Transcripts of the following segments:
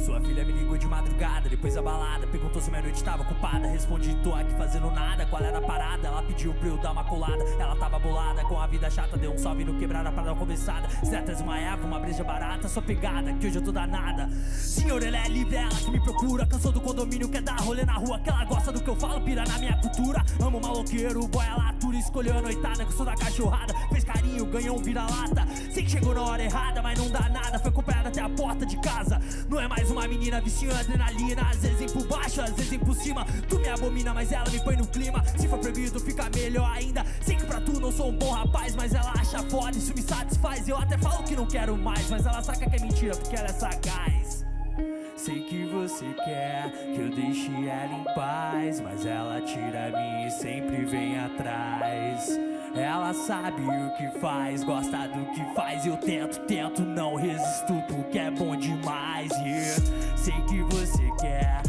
Sua filha me ligou de madrugada, depois da balada Perguntou se minha noite tava ocupada. Respondi, tô aqui fazendo nada. Qual era a parada? Ela pediu pra eu dar uma colada. Ela tava bolada com a vida chata. Deu um salve no quebrada pra dar uma conversada. Se atrás uma breja barata. Sua pegada, que hoje eu tô danada. Senhor, ele é livre, ela que me procura. Cansou do condomínio, quer dar rolê na rua Que ela gosta do que eu falo, pira na minha cultura. Amo maloqueiro, boia latura Escolheu a noitada, gostou da cachorrada. Fez carinho, ganhou um vira-lata. Sei que chegou na hora errada, mas não dá nada. Foi acompanhada até a porta de casa. Não é mais uma menina viciando adrenalina Às vezes por baixo, às vezes por cima. Tu me abomina, mas ela me põe no clima. Se for proibido, fica melhor ainda. Sei que pra tu não sou um bom rapaz Mas ela acha foda, isso me satisfaz. Eu até falo que não quero mais Mas ela saca que é mentira, porque ela é sagaz Sei que você quer que eu deixe ela em paz Mas ela tira mim e sempre vem atrás Ela sabe o que faz, gosta do que faz Eu tento, tento, não resisto porque é bom demais yeah. Sei que você quer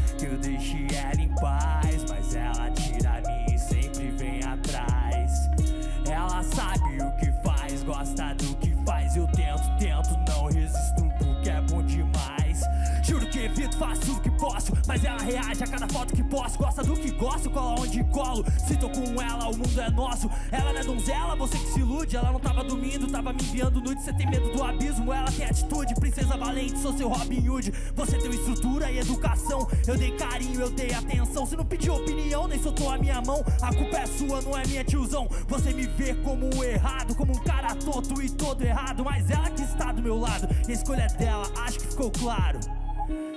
Mas ela reage a cada foto que posto. Gosta do que gosto, cola onde colo. Se tô com ela, o mundo é nosso. Ela não é donzela, você que se ilude. Ela não tava dormindo, tava me enviando nude Você tem medo do abismo, ela tem atitude. Princesa valente, sou seu Robin Hood. Você tem estrutura e educação. Eu dei carinho, eu dei atenção. Você não pediu opinião, nem soltou a minha mão. A culpa é sua, não é minha tiozão. Você me vê como um errado Como um cara tonto e todo errado. Mas ela que está do meu lado. E a escolha é dela, acho que ficou claro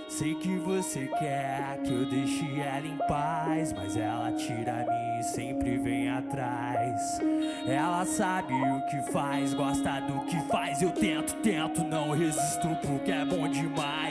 Sei que você quer que eu deixe ela em paz Mas ela tira mim e sempre vem atrás. Ela sabe o que faz, gosta do que faz Eu tento, tento, não resisto porque é bom demais